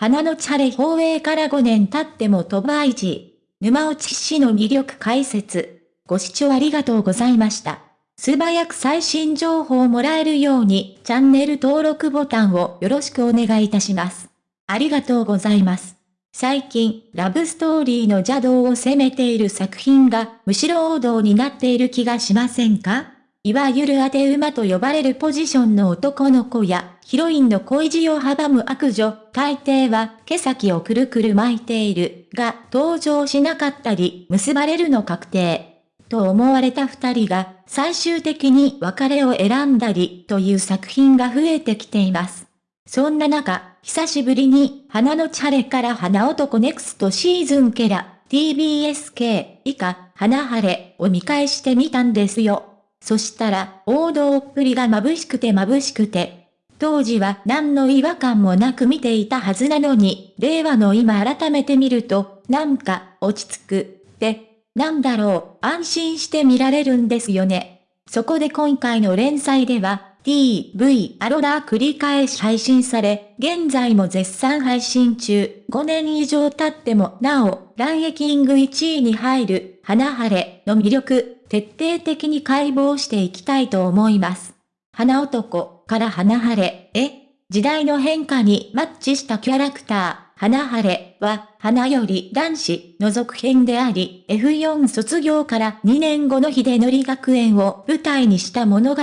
花のチャレ放映から5年経っても飛ば一。沼落ち氏の魅力解説。ご視聴ありがとうございました。素早く最新情報をもらえるようにチャンネル登録ボタンをよろしくお願いいたします。ありがとうございます。最近、ラブストーリーの邪道を攻めている作品がむしろ王道になっている気がしませんか？いわゆる当て馬と呼ばれるポジションの男の子や、ヒロインの恋路を阻む悪女、大抵は毛先をくるくる巻いている、が登場しなかったり、結ばれるの確定。と思われた二人が、最終的に別れを選んだり、という作品が増えてきています。そんな中、久しぶりに、花のチャレから花男ネクストシーズンケラ、TBSK 以下、花晴れを見返してみたんですよ。そしたら、王道っぷりが眩しくて眩しくて。当時は何の違和感もなく見ていたはずなのに、令和の今改めて見ると、なんか、落ち着く、って、なんだろう、安心して見られるんですよね。そこで今回の連載では、TV アロラ繰り返し配信され、現在も絶賛配信中、5年以上経ってもなお、ランエキング1位に入る、花晴れの魅力、徹底的に解剖していきたいと思います。花男から花晴れへ、時代の変化にマッチしたキャラクター、花晴れは、花より男子の続編であり、F4 卒業から2年後の秀則学園を舞台にした物語。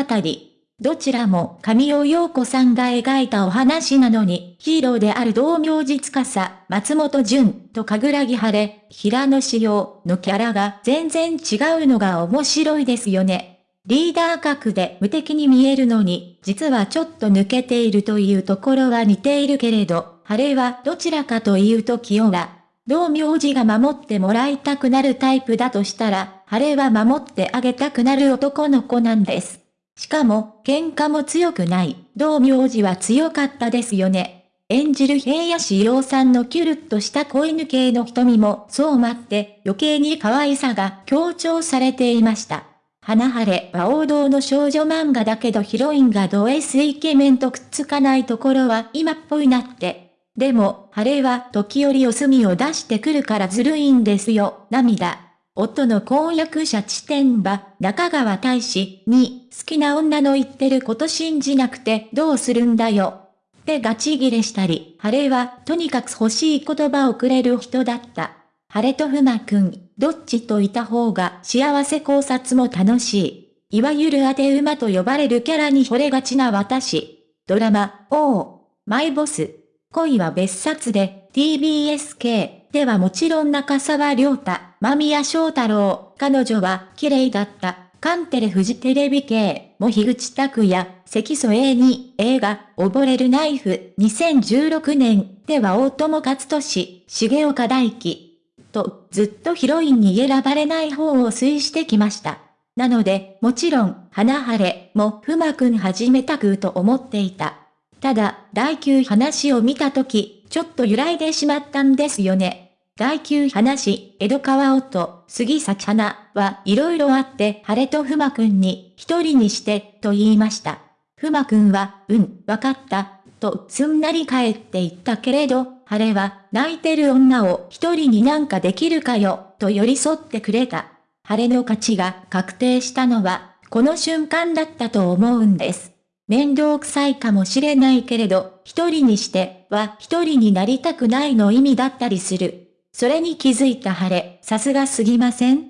どちらも神尾陽子さんが描いたお話なのに、ヒーローである道明寺司、松本潤と神楽木晴れ、平野志陽のキャラが全然違うのが面白いですよね。リーダー格で無敵に見えるのに、実はちょっと抜けているというところは似ているけれど、晴れはどちらかというと清は、道明寺が守ってもらいたくなるタイプだとしたら、晴れは守ってあげたくなる男の子なんです。しかも、喧嘩も強くない、道明寺は強かったですよね。演じる平野志陽さんのキュルッとした子犬系の瞳もそう待って余計に可愛さが強調されていました。花晴れは王道の少女漫画だけどヒロインがド S イケメンとくっつかないところは今っぽいなって。でも、晴れは時折お墨を出してくるからずるいんですよ、涙。夫の婚約者地点は、中川大使に、好きな女の言ってること信じなくてどうするんだよ。ってガチギレしたり、晴れは、とにかく欲しい言葉をくれる人だった。晴れとふまくん、どっちといた方が幸せ考察も楽しい。いわゆる当て馬と呼ばれるキャラに惚れがちな私。ドラマ、王、マイボス。恋は別冊で、TBSK ではもちろん中沢良太、間宮祥太郎、彼女は綺麗だった。カンテレフジテレビ系、も樋口拓也、関添英に、映画、溺れるナイフ、2016年、では大友克俊、重岡大輝。と、ずっとヒロインに選ばれない方を推してきました。なので、もちろん、花晴れもふまくん始めたくと思っていた。ただ、第9話を見たとき、ちょっと揺らいでしまったんですよね。第9話、江戸川音、杉咲花は色々あって晴れとふまくんに一人にしてと言いました。ふまくんは、うん、わかった、とすんなり帰って言ったけれど、晴れは泣いてる女を一人になんかできるかよ、と寄り添ってくれた。晴れの勝ちが確定したのは、この瞬間だったと思うんです。面倒くさいかもしれないけれど、一人にしては一人になりたくないの意味だったりする。それに気づいた晴れ、さすがすぎません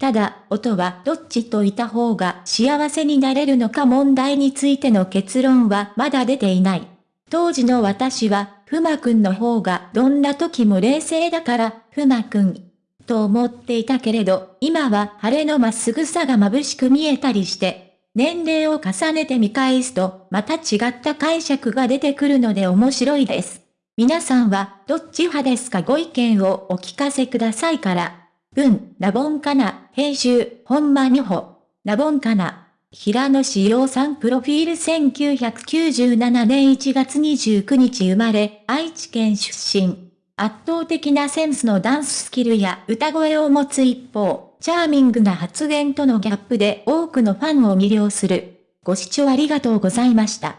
ただ、音はどっちといた方が幸せになれるのか問題についての結論はまだ出ていない。当時の私は、ふまくんの方がどんな時も冷静だから、ふまくん、と思っていたけれど、今は晴れのまっすぐさが眩しく見えたりして、年齢を重ねて見返すと、また違った解釈が出てくるので面白いです。皆さんはどっち派ですか？ご意見をお聞かせくださいから。文、ラボンかな、編集、本間美穂。ラボンかな。平野志陽さんプロフィール1997年1月29日生まれ、愛知県出身。圧倒的なセンスのダンススキルや歌声を持つ一方、チャーミングな発言とのギャップで多くのファンを魅了する。ご視聴ありがとうございました。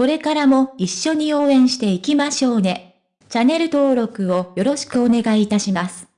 これからも一緒に応援していきましょうね。チャンネル登録をよろしくお願いいたします。